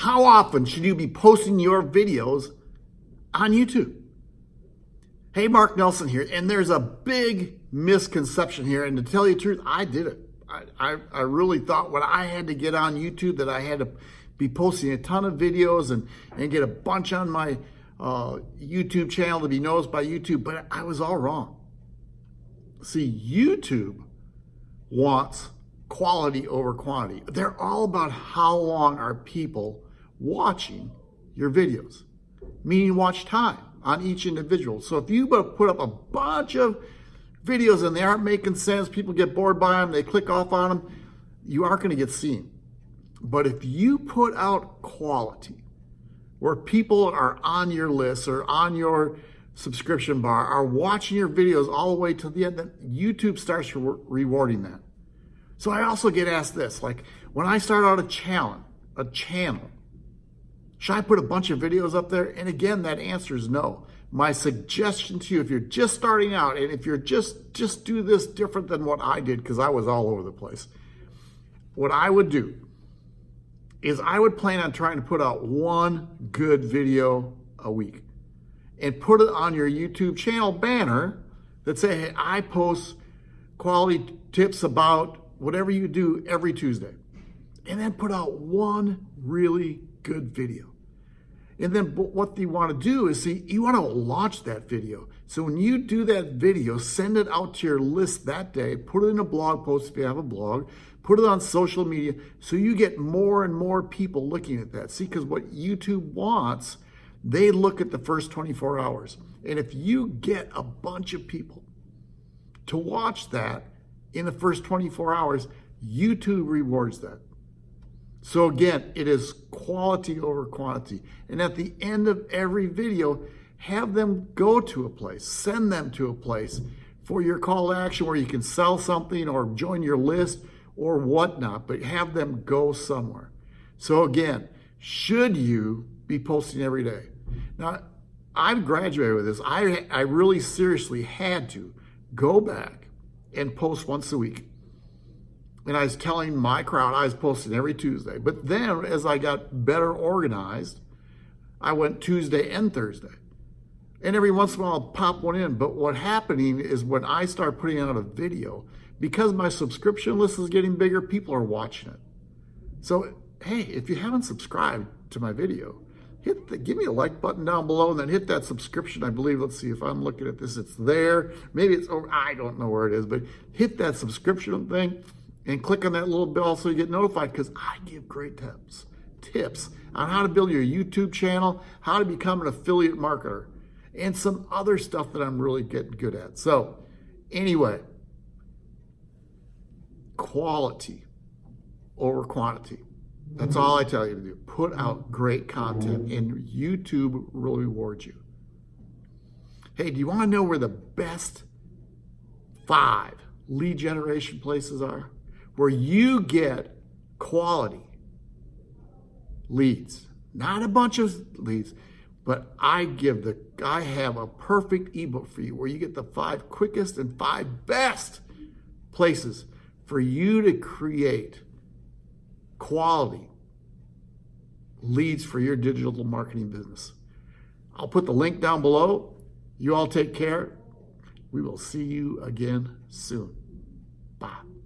How often should you be posting your videos on YouTube? Hey, Mark Nelson here, and there's a big misconception here. And to tell you the truth, I did it. I, I, I, really thought when I had to get on YouTube that I had to be posting a ton of videos and, and get a bunch on my uh, YouTube channel to be noticed by YouTube, but I was all wrong. See, YouTube wants quality over quantity. They're all about how long are people watching your videos, meaning watch time on each individual. So if you put up a bunch of videos and they aren't making sense, people get bored by them, they click off on them, you aren't going to get seen. But if you put out quality where people are on your list or on your subscription bar, are watching your videos all the way to the end, then YouTube starts re rewarding that. So I also get asked this, like when I start out a channel, a channel, should I put a bunch of videos up there? And again, that answer is no. My suggestion to you, if you're just starting out and if you're just, just do this different than what I did, because I was all over the place. What I would do is I would plan on trying to put out one good video a week and put it on your YouTube channel banner that say, hey, I post quality tips about whatever you do every Tuesday. And then put out one really good video. And then what you want to do is see, you want to launch that video. So when you do that video, send it out to your list that day, put it in a blog post if you have a blog, put it on social media so you get more and more people looking at that. See, because what YouTube wants, they look at the first 24 hours. And if you get a bunch of people to watch that in the first 24 hours, YouTube rewards that. So again, it is quality over quantity. And at the end of every video, have them go to a place, send them to a place for your call to action where you can sell something or join your list or whatnot, but have them go somewhere. So again, should you be posting every day? Now, I've graduated with this. I, I really seriously had to go back and post once a week and I was telling my crowd I was posting every Tuesday. But then as I got better organized, I went Tuesday and Thursday. And every once in a while I'll pop one in. But what happening is when I start putting out a video, because my subscription list is getting bigger, people are watching it. So, hey, if you haven't subscribed to my video, hit the, give me a like button down below and then hit that subscription. I believe, let's see if I'm looking at this, it's there. Maybe it's over, I don't know where it is, but hit that subscription thing and click on that little bell so you get notified because I give great tips, tips on how to build your YouTube channel, how to become an affiliate marketer, and some other stuff that I'm really getting good at. So anyway, quality over quantity. That's all I tell you to do. Put out great content and YouTube will reward you. Hey, do you want to know where the best five lead generation places are? Where you get quality leads, not a bunch of leads, but I give the, I have a perfect ebook for you where you get the five quickest and five best places for you to create quality leads for your digital marketing business. I'll put the link down below. You all take care. We will see you again soon. Bye.